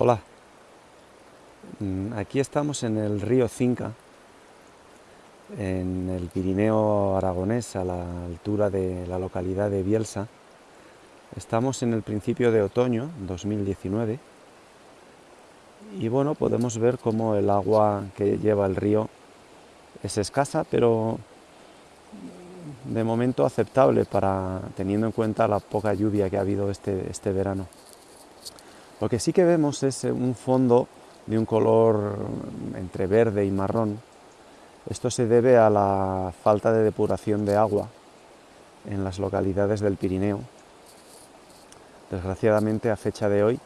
Hola, Mm, aquí estamos en el río Cinca, en el Pirineo aragonés, a la altura de la localidad de Bielsa. Estamos en el principio de otoño, 2019, y bueno, podemos ver cómo el agua que lleva el río es escasa, pero de momento aceptable para teniendo en cuenta la poca lluvia que ha habido este, este verano. Lo que sí que vemos es un fondo de un color entre verde y marrón. Esto se debe a la falta de depuración de agua en las localidades del Pirineo. Desgraciadamente a fecha de hoy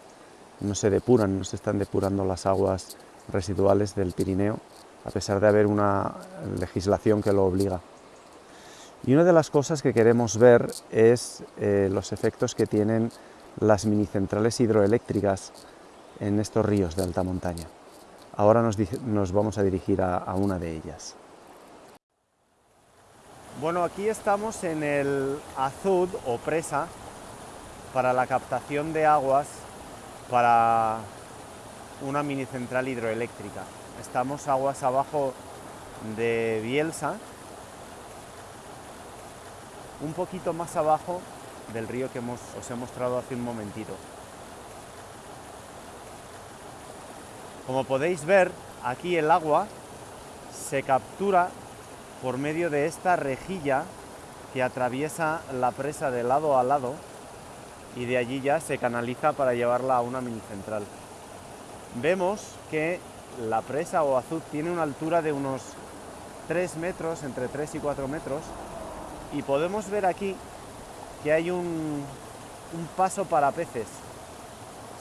no se depuran, no se están depurando las aguas residuales del Pirineo, a pesar de haber una legislación que lo obliga. Y una de las cosas que queremos ver es eh, los efectos que tienen las minicentrales hidroeléctricas en estos ríos de alta montaña. Ahora nos, vamos a dirigir a, a una de ellas. Bueno, aquí estamos en el azud o presa para la captación de aguas para una mini central hidroeléctrica. Estamos aguas abajo de Bielsa, un poquito más abajo del río que os he mostrado hace un momentito. Como podéis ver, aquí el agua se captura por medio de esta rejilla que atraviesa la presa de lado a lado y de allí ya se canaliza para llevarla a una mini central. Vemos que la presa o azud tiene una altura de unos 3 metros, entre 3 y 4 metros, y podemos ver aquí que hay un, un paso para peces.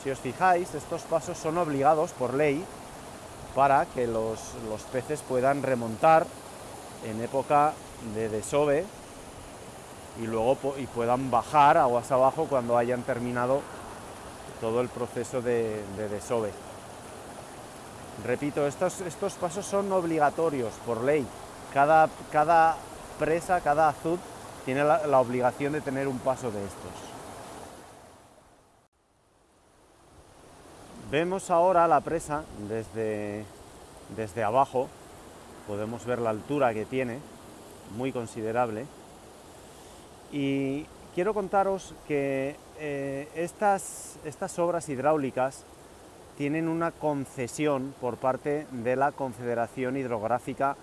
Si os fijáis, estos pasos son obligados por ley para que los, peces puedan remontar en época de desove y luego y puedan bajar aguas abajo cuando hayan terminado todo el proceso de, desove. Repito, estos, estos, pasos son obligatorios por ley. Cada, cada presa, cada azud tiene la obligación de tener un paso de estos. Vemos ahora la presa desde, desde abajo, podemos ver la altura que tiene, muy considerable, y quiero contaros que eh, estas, estas obras hidráulicas tienen una concesión por parte de la Confederación Hidrográfica,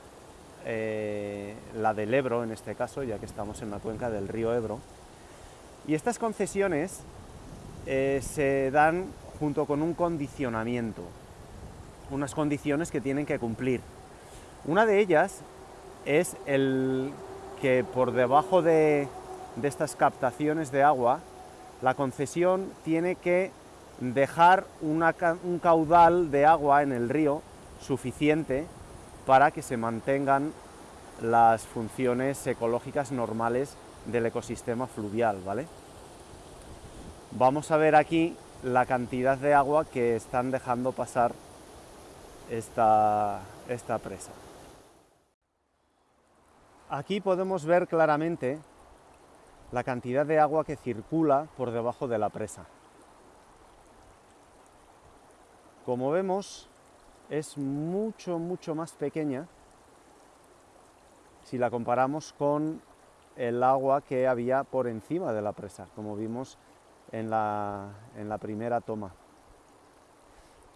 eh, la del Ebro en este caso, ya que estamos en la cuenca del río Ebro, y estas concesiones eh, se dan junto con un condicionamiento, unas condiciones que tienen que cumplir. Una de ellas es el que por debajo de, estas captaciones de agua, la concesión tiene que dejar un caudal de agua en el río suficiente para que se mantengan las funciones ecológicas normales del ecosistema fluvial, ¿vale? Vamos a ver aquí la cantidad de agua que están dejando pasar esta, esta presa. Aquí podemos ver claramente la cantidad de agua que circula por debajo de la presa. Como vemos, es mucho, mucho más pequeña si la comparamos con el agua que había por encima de la presa, como vimos en la, en la primera toma.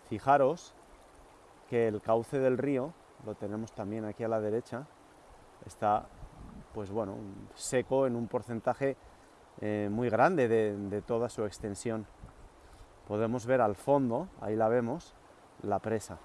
Fijaros que el cauce del río, lo tenemos también aquí a la derecha, está pues bueno, seco en un porcentaje eh, muy grande de, de toda su extensión. Podemos ver al fondo, ahí la vemos, la presa.